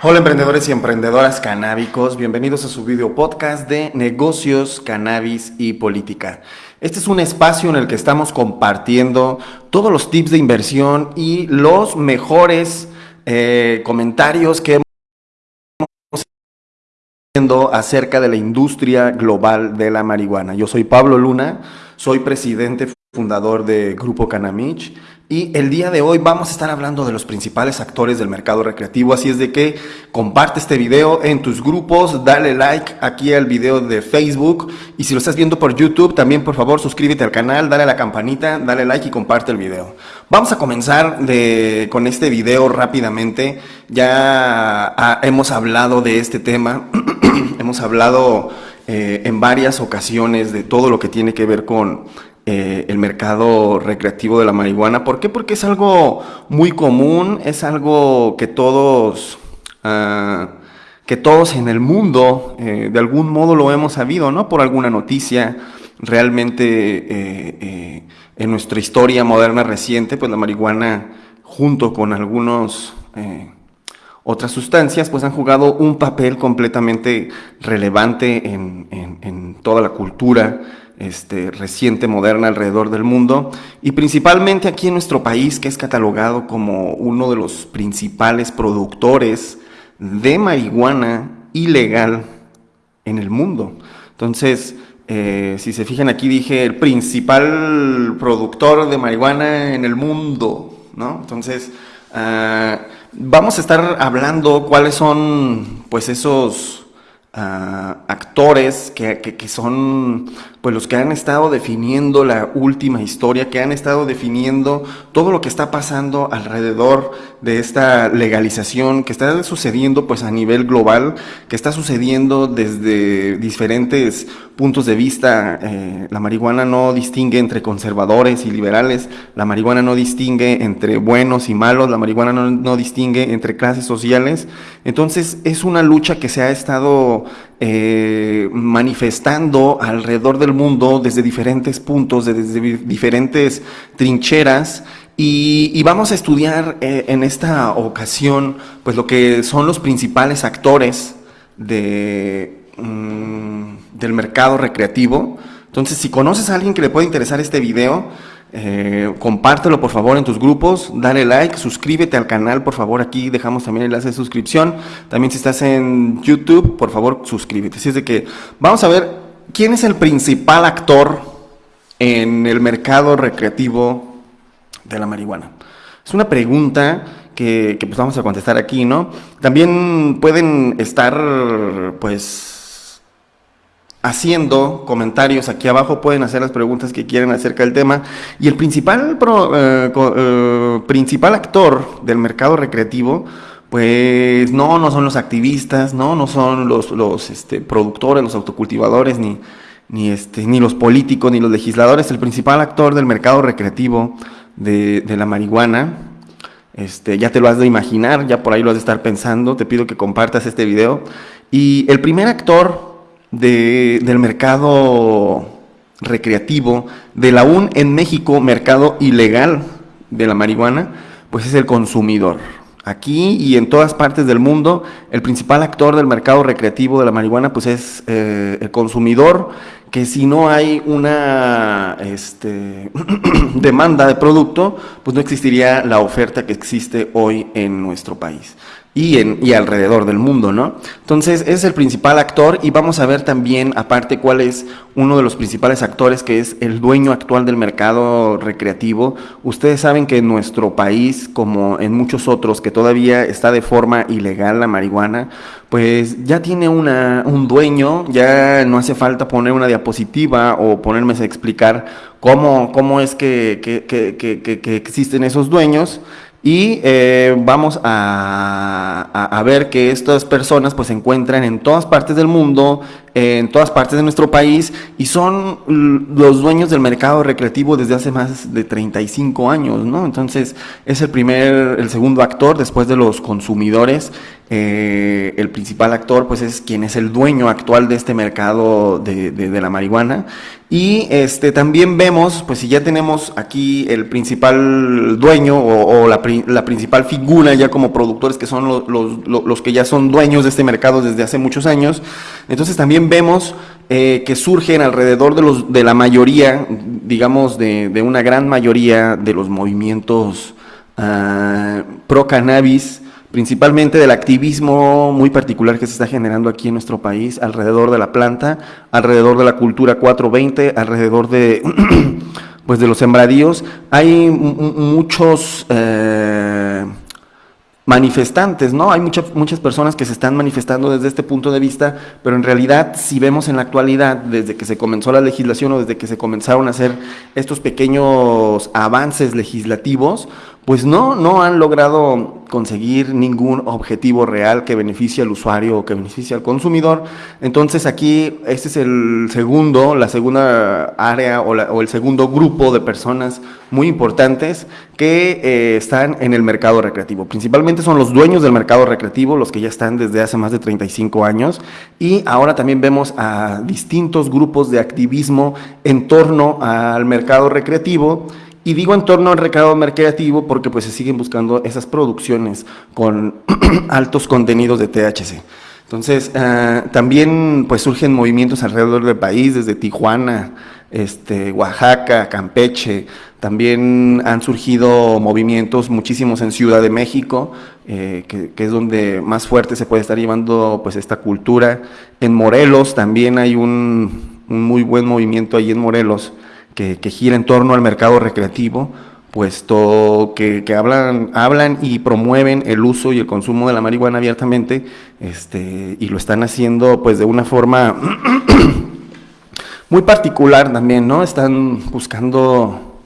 Hola emprendedores y emprendedoras canábicos, bienvenidos a su video podcast de negocios, cannabis y política. Este es un espacio en el que estamos compartiendo todos los tips de inversión y los mejores eh, comentarios que hemos acerca de la industria global de la marihuana. Yo soy Pablo Luna, soy presidente fundador de Grupo Canamich y el día de hoy vamos a estar hablando de los principales actores del mercado recreativo, así es de que comparte este video en tus grupos, dale like aquí al video de Facebook y si lo estás viendo por YouTube también por favor suscríbete al canal, dale a la campanita, dale like y comparte el video. Vamos a comenzar de, con este video rápidamente, ya ah, hemos hablado de este tema, hemos hablado eh, en varias ocasiones de todo lo que tiene que ver con eh, el mercado recreativo de la marihuana. ¿Por qué? Porque es algo muy común, es algo que todos, ah, que todos en el mundo eh, de algún modo lo hemos sabido, ¿no? Por alguna noticia, realmente eh, en nuestra historia moderna reciente, pues la marihuana junto con algunos otras sustancias, pues han jugado un papel completamente relevante en, en toda la cultura este, reciente, moderna alrededor del mundo y principalmente aquí en nuestro país que es catalogado como uno de los principales productores de marihuana ilegal en el mundo. Entonces, eh, si se fijan aquí dije el principal productor de marihuana en el mundo, ¿no? Entonces, ah, vamos a estar hablando cuáles son pues esos ah, actores que, que, son pues los que han estado definiendo la última historia, que han estado definiendo todo lo que está pasando alrededor de esta legalización que está sucediendo pues a nivel global, que está sucediendo desde diferentes puntos de vista. Eh, la marihuana no distingue entre conservadores y liberales, la marihuana no distingue entre buenos y malos, la marihuana no, no distingue entre clases sociales. Entonces es una lucha que se ha estado eh, manifestando alrededor del mundo desde diferentes puntos, desde diferentes trincheras. Y, vamos a estudiar eh, en esta ocasión pues lo que son los principales actores de, mm, del mercado recreativo. Entonces, si conoces a alguien que le puede interesar este video, eh, compártelo por favor en tus grupos, dale like, suscríbete al canal, por favor, aquí dejamos también el enlace de suscripción. También si estás en YouTube, por favor, suscríbete. Así es de que vamos a ver quién es el principal actor en el mercado recreativo de la marihuana. Es una pregunta que, que pues vamos a contestar aquí, ¿no? También pueden estar, pues, haciendo comentarios aquí abajo, pueden hacer las preguntas que quieran acerca del tema. Y el principal, eh, eh, principal actor del mercado recreativo, pues no, no son los activistas, no, no son los, los este, productores, los autocultivadores, ni, ni, este, ni los políticos, ni los legisladores. El principal actor del mercado recreativo de, de la marihuana, este, ya te lo has de imaginar, ya por ahí lo has de estar pensando, te pido que compartas este video. Y el primer actor de, del mercado recreativo, del aún en México mercado ilegal de la marihuana, pues es el consumidor. Aquí y en todas partes del mundo, el principal actor del mercado recreativo de la marihuana, pues es eh, el consumidor, que si no hay una este, demanda de producto, pues no existiría la oferta que existe hoy en nuestro país y, alrededor del mundo, ¿no? Entonces, es el principal actor y vamos a ver también, aparte, cuál es uno de los principales actores, que es el dueño actual del mercado recreativo. Ustedes saben que en nuestro país, como en muchos otros, que todavía está de forma ilegal la marihuana, pues ya tiene una, un dueño, ya no hace falta poner una diapositiva o ponerme a explicar cómo, cómo es que, que, que existen esos dueños y eh, vamos a, ver que estas personas pues se encuentran en todas partes del mundo, en todas partes de nuestro país y son los dueños del mercado recreativo desde hace más de 35 años, ¿no? Entonces es el primer, el segundo actor después de los consumidores. Eh, el principal actor pues es quien es el dueño actual de este mercado de, la marihuana y este, también vemos, pues si ya tenemos aquí el principal dueño o, la, la, principal figura ya como productores que son los, los, los, que ya son dueños de este mercado desde hace muchos años, entonces también vemos eh, que surgen alrededor de, los, de la mayoría, digamos de, de una gran mayoría de los movimientos uh, pro cannabis, principalmente del activismo muy particular que se está generando aquí en nuestro país alrededor de la planta, alrededor de la cultura 420, alrededor de, pues de los sembradíos. Hay muchos eh, manifestantes, ¿no? Hay muchas, muchas personas que se están manifestando desde este punto de vista, pero en realidad, si vemos en la actualidad, desde que se comenzó la legislación o desde que se comenzaron a hacer estos pequeños avances legislativos, pues no, no han logrado conseguir ningún objetivo real que beneficie al usuario o que beneficie al consumidor. Entonces aquí este es el segundo, la segunda área o, el segundo grupo de personas muy importantes que eh, están en el mercado recreativo. Principalmente son los dueños del mercado recreativo, los que ya están desde hace más de 35 años y ahora también vemos a distintos grupos de activismo en torno al mercado recreativo y digo en torno al recado mercativo porque pues se siguen buscando esas producciones con altos contenidos de THC. Entonces, ah, también pues surgen movimientos alrededor del país, desde Tijuana, este, Oaxaca, Campeche, también han surgido movimientos muchísimos en Ciudad de México, eh, que, que, es donde más fuerte se puede estar llevando pues esta cultura. En Morelos también hay un, un muy buen movimiento ahí en Morelos, que, gira en torno al mercado recreativo, puesto que, que, hablan, hablan y promueven el uso y el consumo de la marihuana abiertamente, este, y lo están haciendo pues de una forma muy particular también, ¿no? Están buscando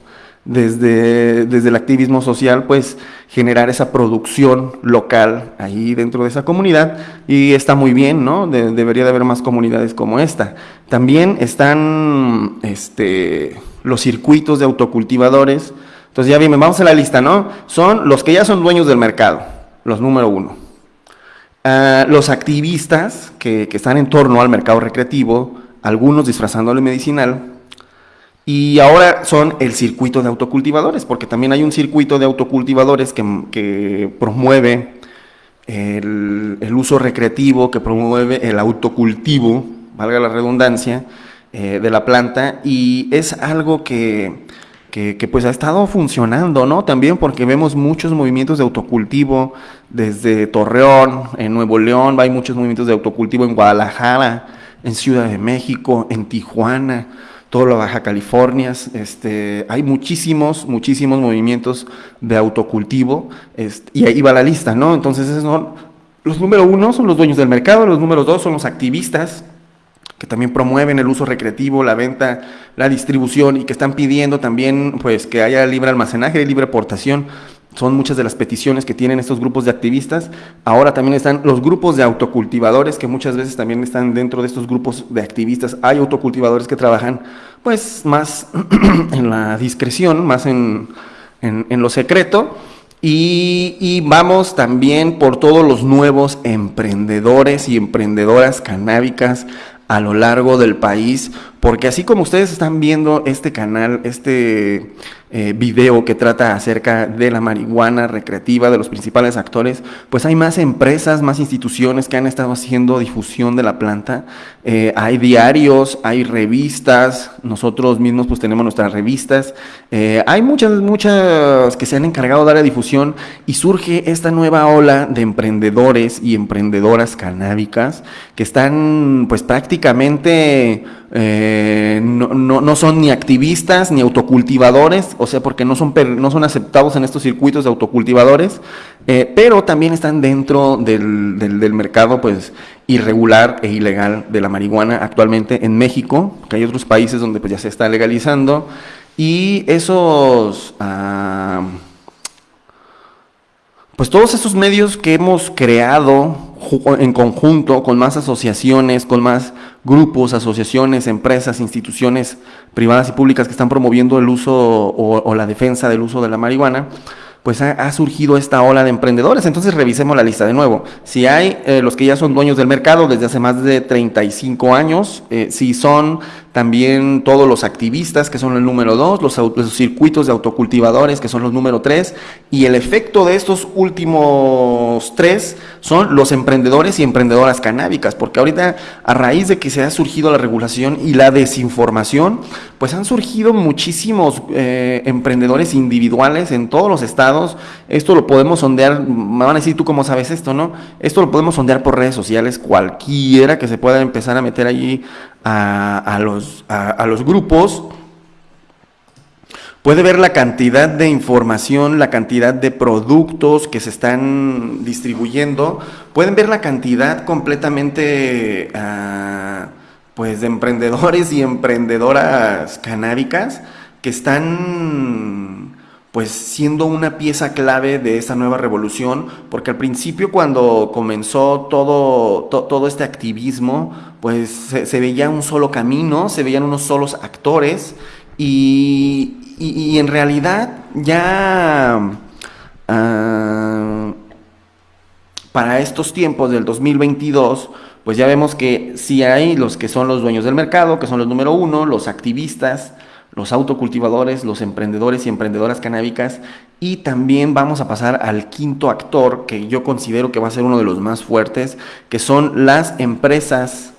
desde, desde el activismo social, pues generar esa producción local ahí dentro de esa comunidad y está muy bien, ¿no? debería de haber más comunidades como esta. También están este, los circuitos de autocultivadores. Entonces ya bien, vamos a la lista, ¿no? Son los que ya son dueños del mercado, los número uno. Ah, los activistas que, que están en torno al mercado recreativo, algunos disfrazándolo medicinal, y ahora son el circuito de autocultivadores, porque también hay un circuito de autocultivadores que, promueve el, uso recreativo, que promueve el autocultivo, valga la redundancia, eh, de la planta, y es algo que, que, pues ha estado funcionando, ¿no? También porque vemos muchos movimientos de autocultivo desde Torreón, en Nuevo León, hay muchos movimientos de autocultivo en Guadalajara, en Ciudad de México, en Tijuana, toda la Baja California, este, hay muchísimos, muchísimos movimientos de autocultivo, este, y ahí va la lista, ¿no? Entonces, los número uno son los dueños del mercado, los números dos son los activistas, que también promueven el uso recreativo, la venta, la distribución y que están pidiendo también pues que haya libre almacenaje, libre aportación son muchas de las peticiones que tienen estos grupos de activistas. Ahora también están los grupos de autocultivadores, que muchas veces también están dentro de estos grupos de activistas. Hay autocultivadores que trabajan pues más en la discreción, más en, en, lo secreto. Y, y, vamos también por todos los nuevos emprendedores y emprendedoras canábicas a lo largo del país, porque así como ustedes están viendo este canal, este eh, video que trata acerca de la marihuana recreativa de los principales actores, pues hay más empresas, más instituciones que han estado haciendo difusión de la planta. Eh, hay diarios, hay revistas, nosotros mismos pues tenemos nuestras revistas. Eh, hay muchas, muchas que se han encargado de dar difusión y surge esta nueva ola de emprendedores y emprendedoras canábicas que están pues prácticamente no, no, son ni activistas ni autocultivadores, o sea, porque no son, no son aceptados en estos circuitos de autocultivadores, eh, pero también están dentro del, del, mercado pues irregular e ilegal de la marihuana actualmente en México, que hay otros países donde pues ya se está legalizando, y esos... Ah, pues todos esos medios que hemos creado en conjunto, con más asociaciones, con más grupos, asociaciones, empresas, instituciones privadas y públicas que están promoviendo el uso o, la defensa del uso de la marihuana, pues ha, surgido esta ola de emprendedores. Entonces revisemos la lista de nuevo. Si hay eh, los que ya son dueños del mercado desde hace más de 35 años, eh, si son también todos los activistas, que son el número dos, los, circuitos de autocultivadores, que son los número tres, y el efecto de estos últimos tres son los emprendedores y emprendedoras canábicas, porque ahorita a raíz de que se ha surgido la regulación y la desinformación, pues han surgido muchísimos eh, emprendedores individuales en todos los estados. Esto lo podemos sondear, me van a decir tú cómo sabes esto, ¿no? Esto lo podemos sondear por redes sociales, cualquiera que se pueda empezar a meter allí a, los, a, los grupos, puede ver la cantidad de información, la cantidad de productos que se están distribuyendo, pueden ver la cantidad completamente ah, pues de emprendedores y emprendedoras canábicas que están pues siendo una pieza clave de esta nueva revolución, porque al principio cuando comenzó todo, todo este activismo, pues se, veía un solo camino, se veían unos solos actores y, en realidad ya ah, para estos tiempos del 2022, pues ya vemos que sí hay los que son los dueños del mercado, que son los número uno, los activistas, los autocultivadores, los emprendedores y emprendedoras canábicas. Y también vamos a pasar al quinto actor, que yo considero que va a ser uno de los más fuertes, que son las empresas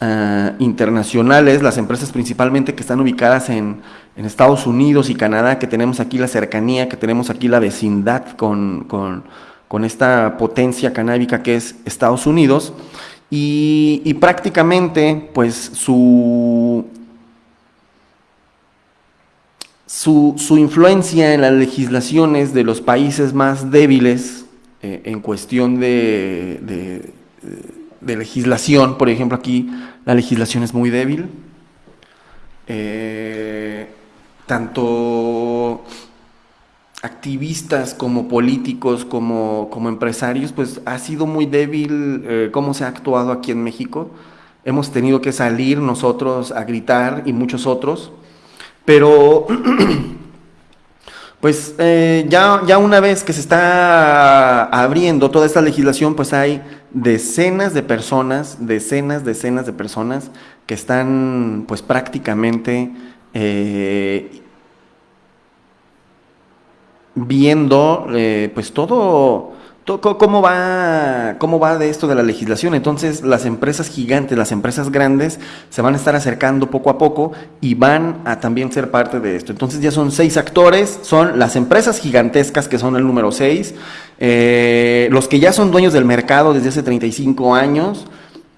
ah, internacionales, las empresas principalmente que están ubicadas en, Estados Unidos y Canadá, que tenemos aquí la cercanía, que tenemos aquí la vecindad con, con, esta potencia canábica que es Estados Unidos. Y prácticamente, pues su su, influencia en las legislaciones de los países más débiles eh, en cuestión de, legislación, por ejemplo aquí la legislación es muy débil, eh, tanto activistas como políticos, como, como, empresarios, pues ha sido muy débil eh, cómo se ha actuado aquí en México. Hemos tenido que salir nosotros a gritar y muchos otros pero, pues eh, ya, ya una vez que se está abriendo toda esta legislación, pues hay decenas de personas, decenas, decenas de personas que están pues prácticamente eh, viendo eh, pues todo ¿Cómo va, ¿Cómo va de esto de la legislación? Entonces las empresas gigantes, las empresas grandes se van a estar acercando poco a poco y van a también ser parte de esto. Entonces ya son seis actores, son las empresas gigantescas que son el número seis, eh, los que ya son dueños del mercado desde hace 35 años,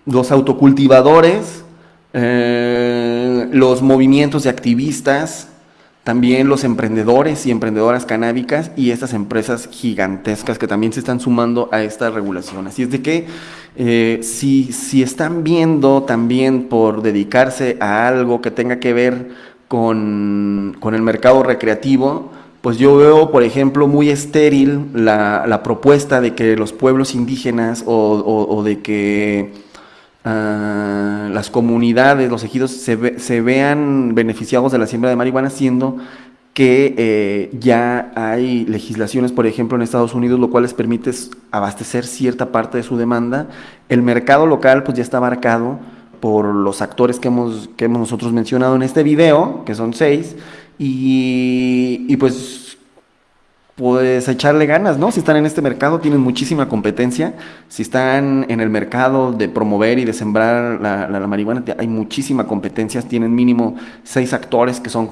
los autocultivadores, eh, los movimientos de activistas, también los emprendedores y emprendedoras canábicas y estas empresas gigantescas que también se están sumando a esta regulación. Así es de que eh, si, si están viendo también por dedicarse a algo que tenga que ver con, el mercado recreativo, pues yo veo, por ejemplo, muy estéril la, propuesta de que los pueblos indígenas o de que Ah, las comunidades, los ejidos se, vean beneficiados de la siembra de marihuana, siendo que eh, ya hay legislaciones, por ejemplo, en Estados Unidos, lo cual les permite abastecer cierta parte de su demanda. El mercado local pues ya está abarcado por los actores que hemos, que hemos nosotros mencionado en este video, que son seis, y, y pues pues echarle ganas, ¿no? Si están en este mercado, tienen muchísima competencia. Si están en el mercado de promover y de sembrar la, marihuana, hay muchísima competencia. Tienen mínimo seis actores que son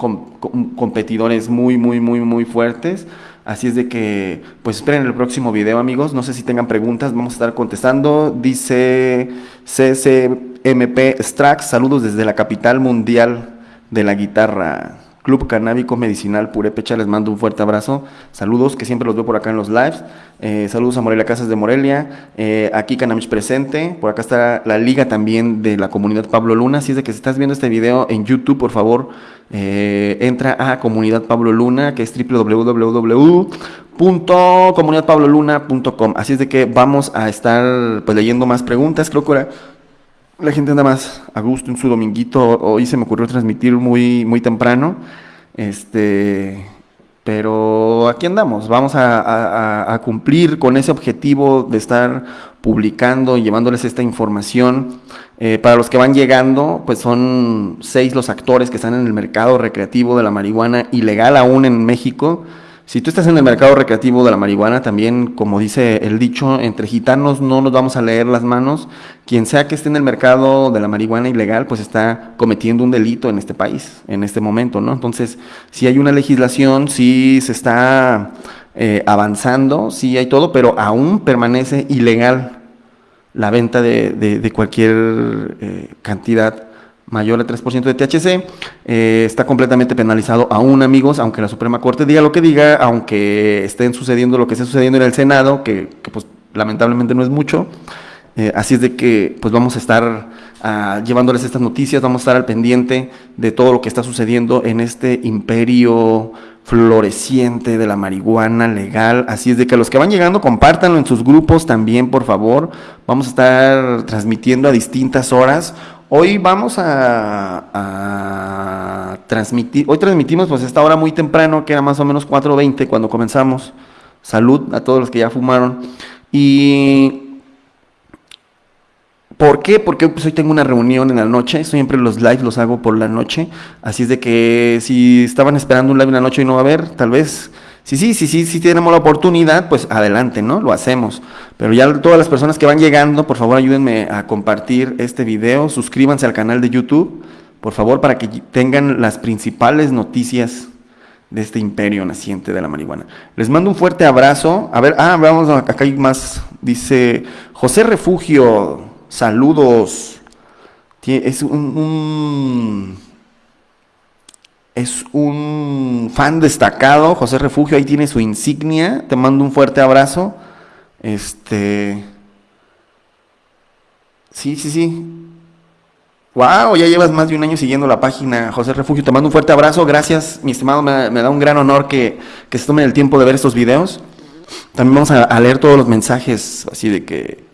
competidores muy, muy, muy, muy fuertes. Así es de que, pues esperen el próximo video, amigos. No sé si tengan preguntas, vamos a estar contestando. Dice CCMP Strax, saludos desde la capital mundial de la guitarra. Club Canábico Medicinal Purepecha, les mando un fuerte abrazo. Saludos, que siempre los veo por acá en los lives. Eh, saludos a Morelia Casas de Morelia. Eh, aquí Canamich presente. Por acá está la liga también de la comunidad Pablo Luna. Si es de que si estás viendo este video en YouTube, por favor, eh, entra a Comunidad Pablo Luna, que es www.comunidadpabloluna.com. Así es de que vamos a estar pues, leyendo más preguntas. Creo que ahora la gente anda más a gusto en su dominguito. Hoy se me ocurrió transmitir muy, muy temprano. Este, pero aquí andamos, vamos a, cumplir con ese objetivo de estar publicando y llevándoles esta información. Eh, para los que van llegando, pues son seis los actores que están en el mercado recreativo de la marihuana ilegal aún en México. Si tú estás en el mercado recreativo de la marihuana, también, como dice el dicho, entre gitanos no nos vamos a leer las manos. Quien sea que esté en el mercado de la marihuana ilegal, pues está cometiendo un delito en este país, en este momento, ¿no? Entonces, si hay una legislación, si se está eh, avanzando, sí hay todo, pero aún permanece ilegal la venta de, cualquier eh, cantidad mayor al 3% de THC, eh, está completamente penalizado aún, amigos, aunque la Suprema Corte diga lo que diga, aunque estén sucediendo lo que esté sucediendo en el Senado, que, pues lamentablemente no es mucho. Eh, así es de que pues vamos a estar ah, llevándoles estas noticias, vamos a estar al pendiente de todo lo que está sucediendo en este imperio floreciente de la marihuana legal. Así es de que los que van llegando, compártanlo en sus grupos también, por favor. Vamos a estar transmitiendo a distintas horas. Hoy vamos a, transmitir, hoy transmitimos pues esta hora muy temprano, que era más o menos 4.20 cuando comenzamos. Salud a todos los que ya fumaron. Y ¿Por qué? Porque pues, hoy tengo una reunión en la noche, siempre los lives los hago por la noche, así es de que si estaban esperando un live en la noche y no va a haber, tal vez Sí, sí, sí, sí, si tenemos la oportunidad, pues adelante, ¿no? Lo hacemos. Pero ya todas las personas que van llegando, por favor ayúdenme a compartir este video, suscríbanse al canal de YouTube, por favor, para que tengan las principales noticias de este imperio naciente de la marihuana. Les mando un fuerte abrazo. A ver, ah, vamos, acá hay más. Dice José Refugio, saludos. Es un es un fan destacado, José Refugio, ahí tiene su insignia, te mando un fuerte abrazo. Este Sí, sí, sí. Wow, ya llevas más de un año siguiendo la página, José Refugio, te mando un fuerte abrazo, gracias, mi estimado, me, da un gran honor que, que, se tomen el tiempo de ver estos videos. También vamos a, leer todos los mensajes, así de que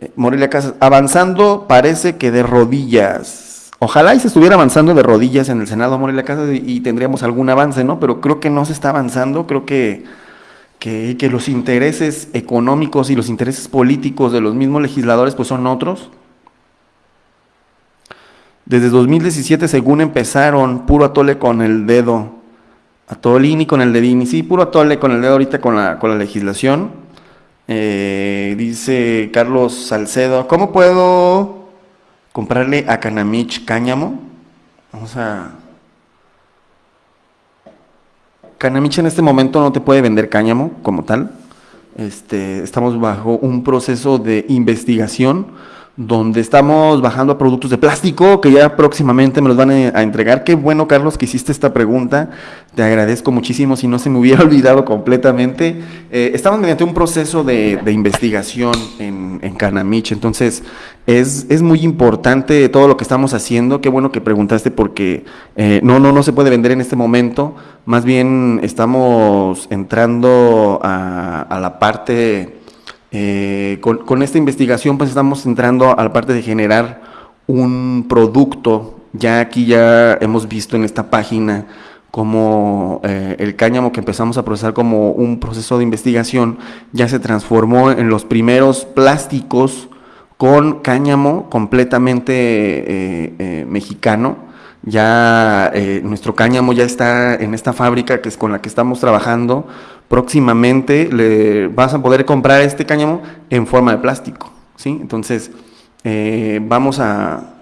eh, Morelia Casas, avanzando parece que de rodillas. Ojalá y se estuviera avanzando de rodillas en el Senado, amor y la casa, y, tendríamos algún avance, ¿no? Pero creo que no se está avanzando, creo que, que, los intereses económicos y los intereses políticos de los mismos legisladores pues son otros. Desde 2017, según empezaron, puro atole con el dedo, atolini con el dedini, sí, puro atole con el dedo ahorita con la, con la legislación. Eh, dice Carlos Salcedo, ¿cómo puedo comprarle a Canamich cáñamo. Vamos a... Canamich en este momento no te puede vender cáñamo como tal. Este, estamos bajo un proceso de investigación donde estamos bajando a productos de plástico que ya próximamente me los van a entregar. Qué bueno, Carlos, que hiciste esta pregunta. Te agradezco muchísimo si no se me hubiera olvidado completamente. Eh, estamos mediante un proceso de, investigación en, en, Canamich, entonces es, es, muy importante todo lo que estamos haciendo. Qué bueno que preguntaste porque eh, no, no, no se puede vender en este momento. Más bien estamos entrando a, a la parte eh, con, esta investigación pues estamos entrando a la parte de generar un producto. Ya aquí ya hemos visto en esta página como eh, el cáñamo que empezamos a procesar como un proceso de investigación ya se transformó en los primeros plásticos con cáñamo completamente eh, mexicano. Ya nuestro cáñamo ya está en esta fábrica que es con la que estamos trabajando próximamente le vas a poder comprar este cáñamo en forma de plástico, ¿sí? Entonces, eh, vamos a,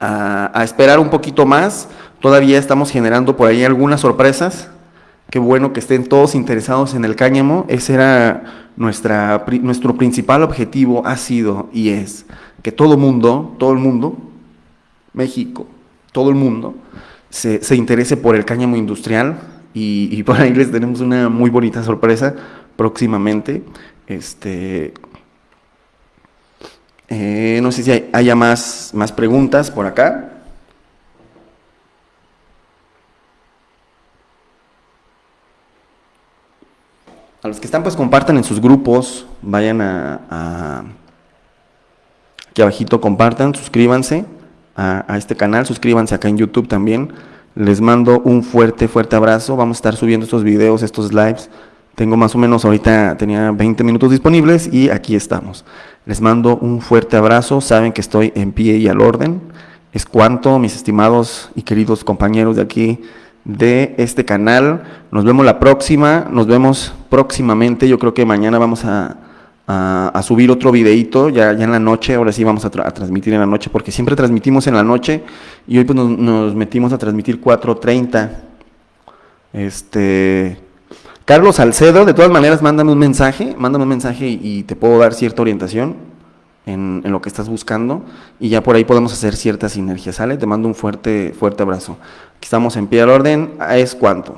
a, esperar un poquito más. Todavía estamos generando por ahí algunas sorpresas. Qué bueno que estén todos interesados en el cáñamo. Ese era nuestra, nuestro principal objetivo, ha sido y es que todo mundo, todo el mundo, México, todo el mundo, se, se interese por el cáñamo industrial, y, por ahí les tenemos una muy bonita sorpresa próximamente. Este, eh, no sé si haya más, más preguntas por acá. A los que están, pues compartan en sus grupos, vayan a, aquí abajito compartan, suscríbanse a, a este canal, suscríbanse acá en YouTube también. Les mando un fuerte, fuerte abrazo. Vamos a estar subiendo estos videos, estos lives. Tengo más o menos ahorita, tenía 20 minutos disponibles y aquí estamos. Les mando un fuerte abrazo. Saben que estoy en pie y al orden. Es cuanto, mis estimados y queridos compañeros de aquí de este canal. Nos vemos la próxima, nos vemos próximamente. Yo creo que mañana vamos a, a, subir otro videito ya, ya en la noche. Ahora sí vamos a, transmitir en la noche porque siempre transmitimos en la noche y hoy pues nos, metimos a transmitir 4.30. Este. Carlos Salcedo, de todas maneras, mándame un mensaje, mándame un mensaje y te puedo dar cierta orientación en, lo que estás buscando y ya por ahí podemos hacer ciertas sinergias, ¿sale? Te mando un fuerte, fuerte abrazo. Aquí estamos en pie al orden, es cuanto.